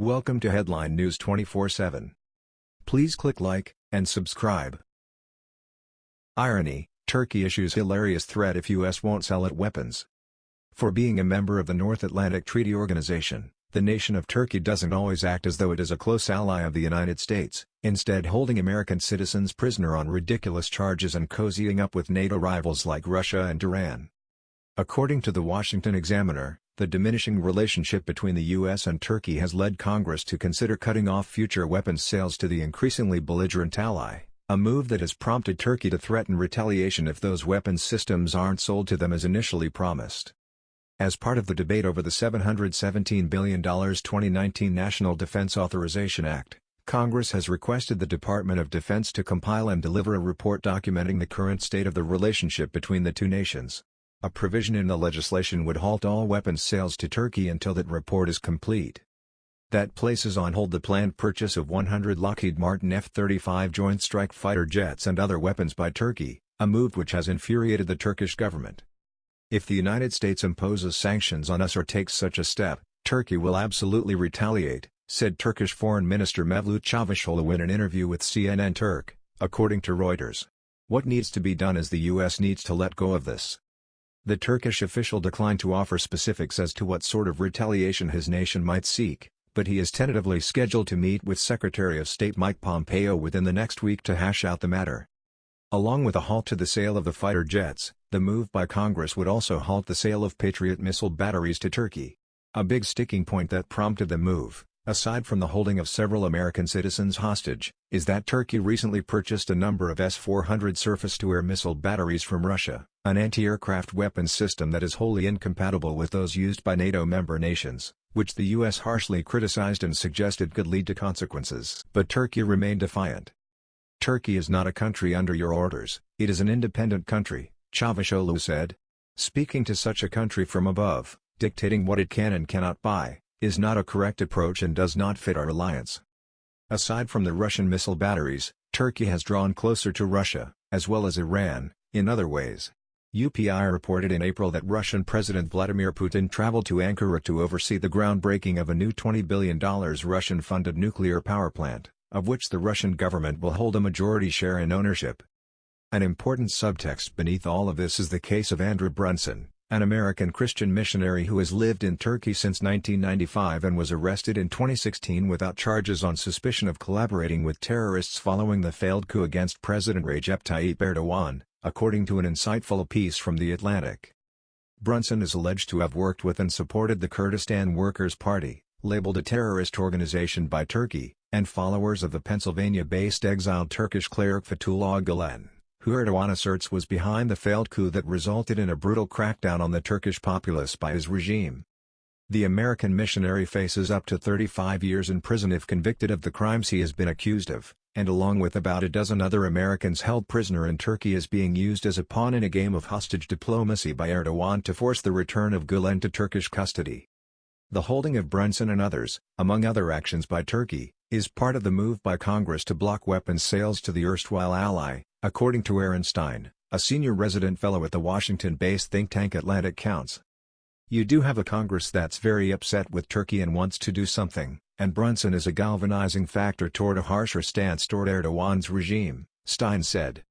Welcome to Headline News 24/7. Please click like and subscribe. Irony: Turkey issues hilarious threat if US won't sell it weapons. For being a member of the North Atlantic Treaty Organization, the nation of Turkey doesn't always act as though it is a close ally of the United States, instead holding American citizens prisoner on ridiculous charges and cozying up with NATO rivals like Russia and Iran. According to the Washington Examiner, the diminishing relationship between the U.S. and Turkey has led Congress to consider cutting off future weapons sales to the increasingly belligerent ally, a move that has prompted Turkey to threaten retaliation if those weapons systems aren't sold to them as initially promised. As part of the debate over the $717 billion 2019 National Defense Authorization Act, Congress has requested the Department of Defense to compile and deliver a report documenting the current state of the relationship between the two nations. A provision in the legislation would halt all weapons sales to Turkey until that report is complete. That places on hold the planned purchase of 100 Lockheed Martin F-35 Joint Strike Fighter jets and other weapons by Turkey, a move which has infuriated the Turkish government. If the United States imposes sanctions on us or takes such a step, Turkey will absolutely retaliate, said Turkish Foreign Minister Mevlut Çavuşoğlu in an interview with CNN Turk, according to Reuters. What needs to be done is the U.S. needs to let go of this. The Turkish official declined to offer specifics as to what sort of retaliation his nation might seek, but he is tentatively scheduled to meet with Secretary of State Mike Pompeo within the next week to hash out the matter. Along with a halt to the sale of the fighter jets, the move by Congress would also halt the sale of Patriot missile batteries to Turkey. A big sticking point that prompted the move, aside from the holding of several American citizens hostage, is that Turkey recently purchased a number of S-400 surface-to-air missile batteries from Russia an anti-aircraft weapons system that is wholly incompatible with those used by NATO member nations, which the U.S. harshly criticized and suggested could lead to consequences. But Turkey remained defiant. Turkey is not a country under your orders, it is an independent country, Çavuşoğlu said. Speaking to such a country from above, dictating what it can and cannot buy, is not a correct approach and does not fit our alliance. Aside from the Russian missile batteries, Turkey has drawn closer to Russia, as well as Iran, in other ways. UPI reported in April that Russian President Vladimir Putin traveled to Ankara to oversee the groundbreaking of a new $20 billion Russian-funded nuclear power plant, of which the Russian government will hold a majority share in ownership. An important subtext beneath all of this is the case of Andrew Brunson, an American Christian missionary who has lived in Turkey since 1995 and was arrested in 2016 without charges on suspicion of collaborating with terrorists following the failed coup against President Recep Tayyip Erdogan, according to an insightful piece from The Atlantic. Brunson is alleged to have worked with and supported the Kurdistan Workers' Party, labeled a terrorist organization by Turkey, and followers of the Pennsylvania-based exiled Turkish cleric Fethullah Gulen, who Erdogan asserts was behind the failed coup that resulted in a brutal crackdown on the Turkish populace by his regime. The American missionary faces up to 35 years in prison if convicted of the crimes he has been accused of, and along with about a dozen other Americans held prisoner in Turkey is being used as a pawn in a game of hostage diplomacy by Erdogan to force the return of Gulen to Turkish custody. The holding of Brunson and others, among other actions by Turkey, is part of the move by Congress to block weapons sales to the erstwhile ally, according to Aaron Stein, a senior resident fellow at the Washington-based think tank Atlantic Council. You do have a Congress that's very upset with Turkey and wants to do something, and Brunson is a galvanizing factor toward a harsher stance toward Erdogan's regime, Stein said.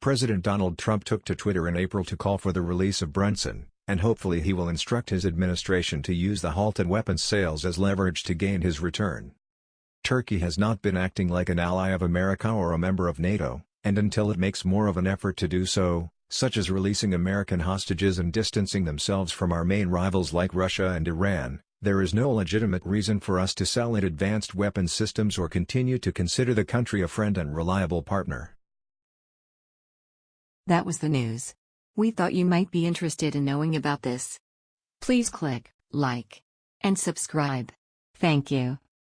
President Donald Trump took to Twitter in April to call for the release of Brunson, and hopefully he will instruct his administration to use the halted weapons sales as leverage to gain his return. Turkey has not been acting like an ally of America or a member of NATO, and until it makes more of an effort to do so, such as releasing American hostages and distancing themselves from our main rivals like Russia and Iran, there is no legitimate reason for us to sell it advanced weapon systems or continue to consider the country a friend and reliable partner. That was the news. We thought you might be interested in knowing about this. Please click like and subscribe. Thank you.